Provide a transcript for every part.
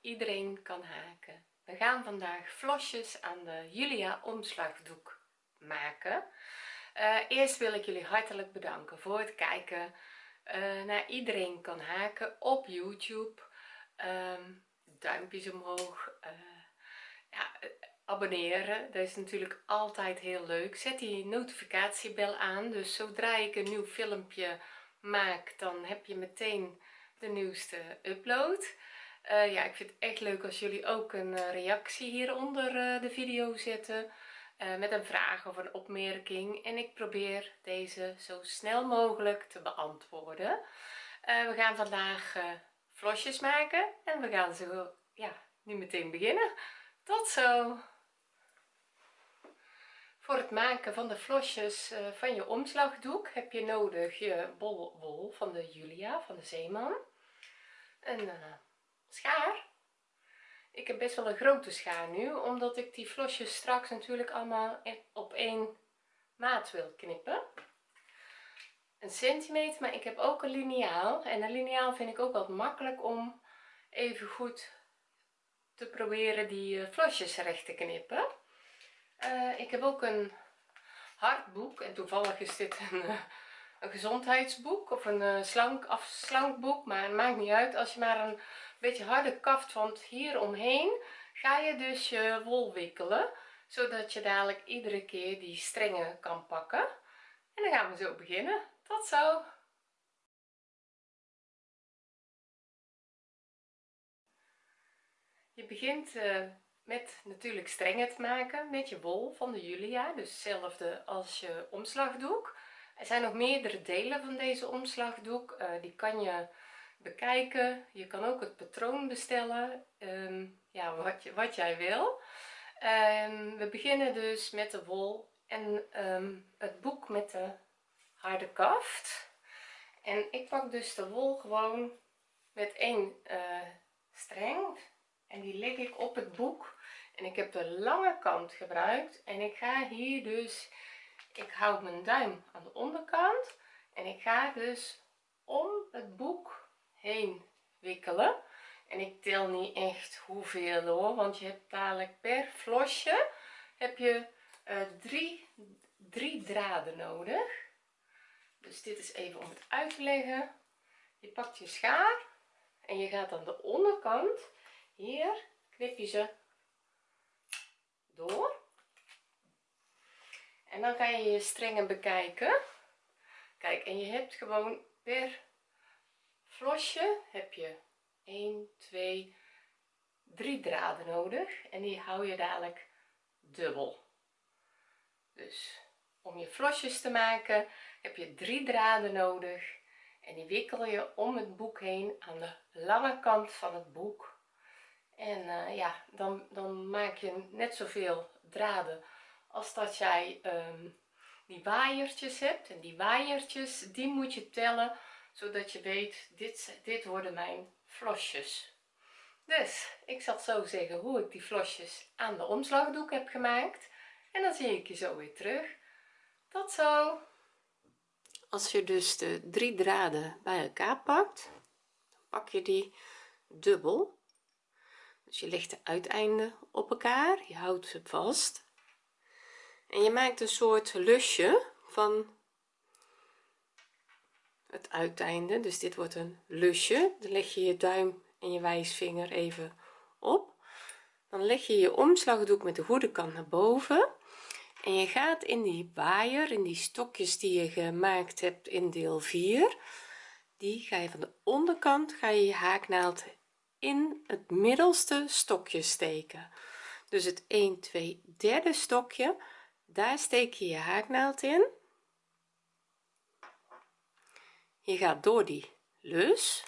iedereen kan haken. We gaan vandaag vlosjes aan de Julia omslagdoek maken. Uh, eerst wil ik jullie hartelijk bedanken voor het kijken uh, naar iedereen kan haken op youtube. Um, duimpjes omhoog uh, ja, abonneren. Dat is natuurlijk altijd heel leuk. Zet die notificatiebel aan. Dus zodra ik een nieuw filmpje maak dan heb je meteen de nieuwste upload uh, ja ik vind het echt leuk als jullie ook een uh, reactie hieronder uh, de video zetten met een vraag of een opmerking. En ik probeer deze zo snel mogelijk te beantwoorden. We gaan vandaag vlosjes maken en we gaan zo ja nu meteen beginnen. Tot zo! Voor het maken van de vlosjes van je omslagdoek heb je nodig je bol wol van de Julia van de Zeeman. Een schaar. Ik heb best wel een grote schaar nu omdat ik die vlosjes straks natuurlijk allemaal op één maat wil knippen. Een centimeter maar ik heb ook een liniaal. En een liniaal vind ik ook wat makkelijk om even goed te proberen die eh, vlosjes recht te knippen. Uh, ik heb ook een hardboek en toevallig is dit een, eh, een gezondheidsboek of een slank afslankboek maar het maakt niet uit. Als je maar een beetje harde kaft want hier omheen ga je dus je wol wikkelen zodat je dadelijk iedere keer die strengen kan pakken. En dan gaan we zo beginnen. Tot zo! Je begint uh, met natuurlijk strengen te maken met je wol van de Julia dus hetzelfde als je omslagdoek er zijn nog meerdere delen van deze omslagdoek uh, die kan je bekijken. Je kan ook het patroon bestellen um, ja wat, je, wat jij wil. Um, we beginnen dus met de wol en um, het boek met de harde kaft. En ik pak dus de wol gewoon met één uh, streng en die leg ik op het boek. En ik heb de lange kant gebruikt en ik ga hier dus ik houd mijn duim aan de onderkant en ik ga dus om het boek heen wikkelen. En ik tel niet echt hoeveel hoor want je hebt dadelijk per vlosje heb je uh, drie, drie draden nodig. Dus dit is even om het uit te leggen. Je pakt je schaar en je gaat aan de onderkant. Hier knip je ze door en dan kan je je strengen bekijken. Kijk en je hebt gewoon per vlosje heb je 1 2 3 draden nodig. En die hou je dadelijk dubbel. Dus om je vlosjes te maken heb je drie draden nodig. En die wikkel je om het boek heen aan de lange kant van het boek. En uh, ja dan dan maak je net zoveel draden als dat jij um, die waaiertjes hebt en die waaiertjes die moet je tellen zodat je weet dit dit worden mijn vlosjes dus ik zal zo zeggen hoe ik die vlosjes aan de omslagdoek heb gemaakt en dan zie ik je zo weer terug. Tot zo! Als je dus de drie draden bij elkaar pakt dan pak je die dubbel. Dus je legt de uiteinden op elkaar je houdt ze vast en je maakt een soort lusje van het uiteinde. Dus dit wordt een lusje. Dan leg je je duim en je wijsvinger even op. Dan leg je je omslagdoek met de goede kant naar boven. En je gaat in die waaier in die stokjes die je gemaakt hebt in deel 4 die ga je van de onderkant ga je je haaknaald in het middelste stokje steken. Dus het 1 2 derde stokje daar steek je je haaknaald in. Je gaat door die lus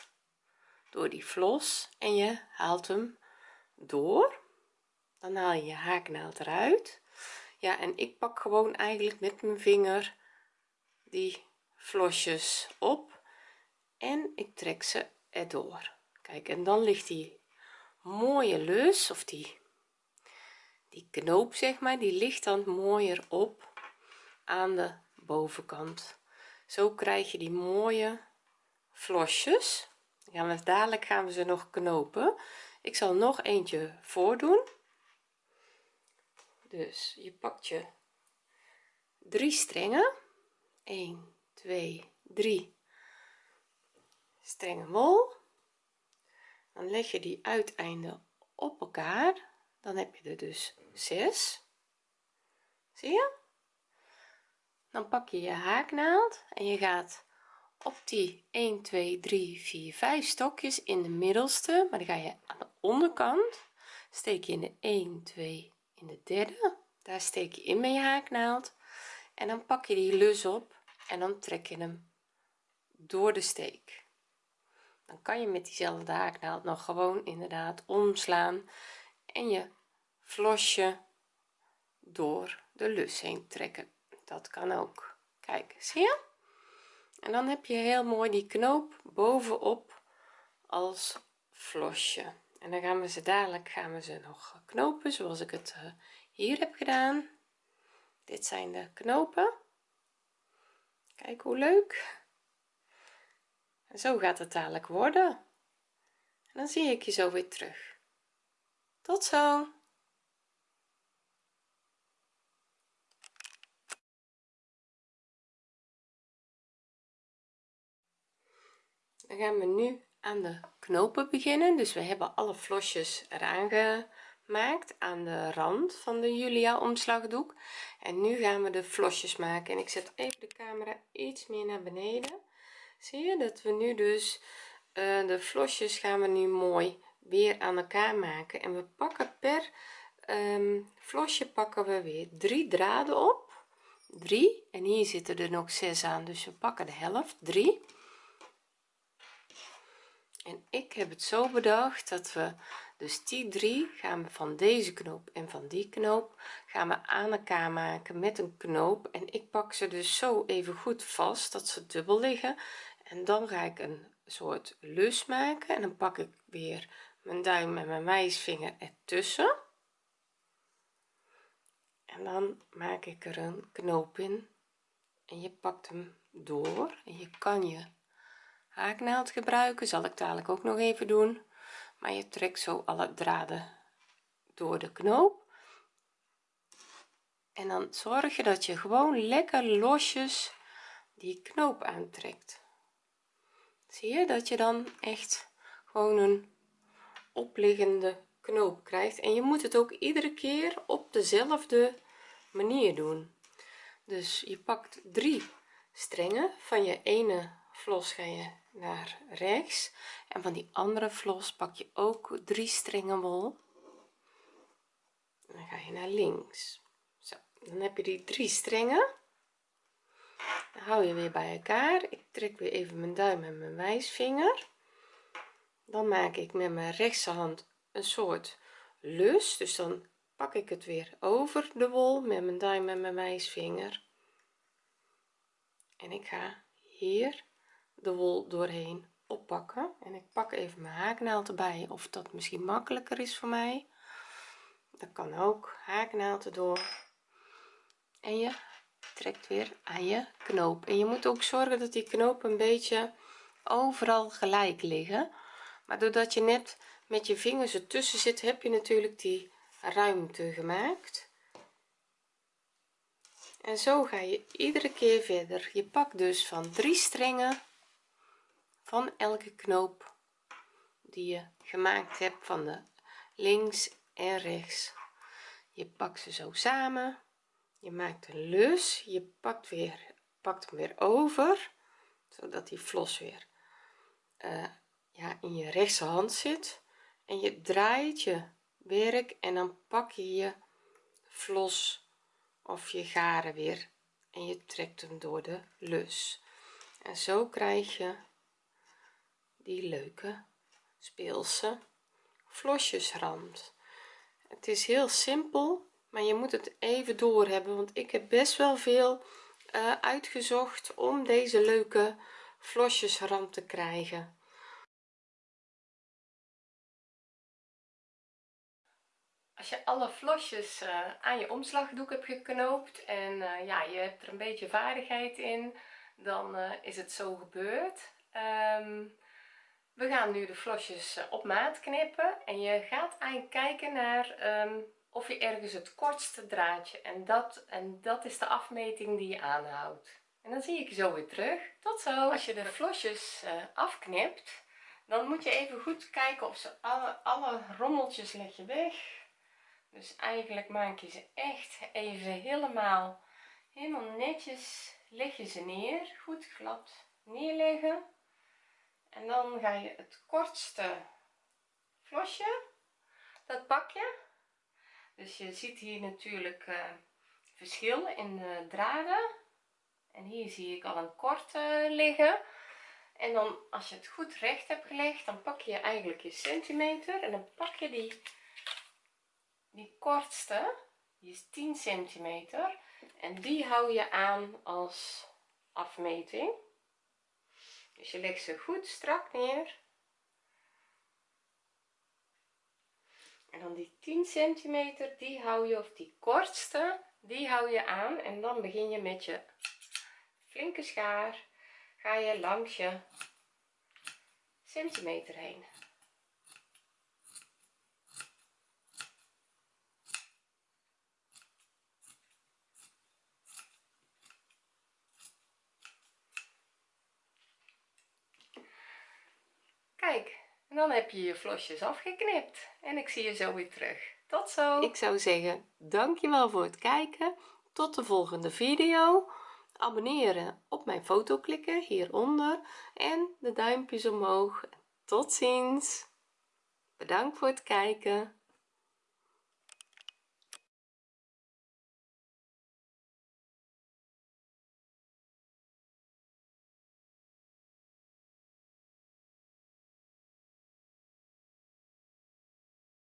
door die vlos en je haalt hem door. Dan haal je je haaknaald eruit. Ja en ik pak gewoon eigenlijk met mijn vinger die vlosjes op en ik trek ze erdoor. Kijk en dan ligt die mooie lus of die die knoop zeg maar die ligt dan mooier op aan de bovenkant. Zo krijg je die mooie vlosjes gaan we dadelijk gaan we ze nog knopen. Ik zal nog eentje voordoen. Dus je pakt je drie strengen. 1 2 3 strengen wol. Dan leg je die uiteinden op elkaar dan heb je er dus 6 zie je? Dan pak je je haaknaald en je gaat op die 1 2 3 4 5 stokjes in de middelste maar dan ga je aan de onderkant. Steek je in de 1 2 in de derde. Daar steek je in met je haaknaald. En dan pak je die lus op en dan trek je hem door de steek. Dan kan je met diezelfde haaknaald nog gewoon inderdaad omslaan en je vlosje door de lus heen trekken. Dat kan ook. Kijk zie je? En dan heb je heel mooi die knoop bovenop als vlosje. En dan gaan we ze dadelijk gaan we ze nog knopen zoals ik het eh, hier heb gedaan. Dit zijn de knopen. Kijk hoe leuk. En zo gaat het dadelijk worden. En dan zie ik je zo weer terug. Tot zo dan gaan we nu aan de knopen beginnen. Dus we hebben alle vlosjes eraan gemaakt aan de rand van de julia omslagdoek. En nu gaan we de vlosjes maken. En ik zet even de camera iets meer naar beneden. Zie je dat we nu dus uh, de vlosjes gaan we nu mooi weer aan elkaar maken. En we pakken per um, vlosje pakken we weer drie draden op. 3 en hier zitten er nog 6 aan. Dus we pakken de helft. 3 en ik heb het zo bedacht dat we dus die drie gaan we van deze knoop en van die knoop gaan we aan elkaar maken met een knoop. En ik pak ze dus zo even goed vast dat ze dubbel liggen. En dan ga ik een soort lus maken en dan pak ik weer mijn duim en mijn wijsvinger ertussen. En dan maak ik er een knoop in. En je pakt hem door en je kan je haaknaald gebruiken zal ik dadelijk ook nog even doen. Maar je trekt zo alle draden door de knoop. En dan zorg je dat je gewoon lekker losjes die knoop aantrekt. Zie je dat je dan echt gewoon een opliggende knoop krijgt? En je moet het ook iedere keer op dezelfde manier doen. Dus je pakt drie strengen van je ene vlos ga je naar rechts. En van die andere vlos pak je ook drie strengen wol. Dan ga je naar links. Zo dan heb je die drie strengen. Dan hou je weer bij elkaar. Ik trek weer even mijn duim en mijn wijsvinger. Dan maak ik met mijn rechterhand een soort lus. Dus dan pak ik het weer over de wol met mijn duim en mijn wijsvinger. En ik ga hier de wol doorheen oppakken. En ik pak even mijn haaknaald erbij of dat misschien makkelijker is voor mij. Dat kan ook. Haaknaald erdoor. En je trekt weer aan je knoop. En je moet ook zorgen dat die knopen een beetje overal gelijk liggen. Maar doordat je net met je vingers ertussen zit heb je natuurlijk die ruimte gemaakt. En zo ga je iedere keer verder. Je pakt dus van drie strengen van elke knoop die je gemaakt hebt van de links en rechts. Je pakt ze zo samen. Je maakt een lus. Je pakt weer pakt hem weer over zodat die vlos weer uh, ja in je rechterhand zit. En je draait je werk en dan pak je je vlos of je garen weer en je trekt hem door de lus. En zo krijg je die leuke speelse vlosjesrand het is heel simpel maar je moet het even door hebben want ik heb best wel veel uh, uitgezocht om deze leuke vlosjesrand te krijgen. Als je alle vlosjes uh, aan je omslagdoek hebt geknoopt en uh, ja je hebt er een beetje vaardigheid in dan is het zo gebeurd. Um, we gaan nu de vlosjes eh, op maat knippen en je gaat eigenlijk kijken naar ehm, of je ergens het kortste draadje en dat en dat is de afmeting die je aanhoudt. En dan zie ik je zo weer terug. Tot zo. Als je de vlosjes uh, afknipt dan moet je even goed kijken of ze alle, alle rommeltjes leg je weg. Dus eigenlijk maak je ze echt even helemaal helemaal netjes leg je ze neer. Goed glad neerleggen en dan ga je het kortste vlosje dat pak je dus je ziet hier natuurlijk uh, verschil in de draden. En hier zie ik al een korte liggen. En dan als je het goed recht hebt gelegd dan pak je eigenlijk je centimeter. En dan pak je die die kortste die is 10 centimeter. En die hou je aan als afmeting dus je legt ze goed strak neer. En dan die 10 centimeter die hou je of die kortste die hou je aan. En dan begin je met je flinke schaar. Ga je langs je centimeter heen kijk en dan heb je je vlosjes afgeknipt. En ik zie je zo weer terug. Tot zo. Ik zou zeggen dankjewel voor het kijken. Tot de volgende video. Abonneren op mijn foto klikken hieronder. En de duimpjes omhoog. Tot ziens. Bedankt voor het kijken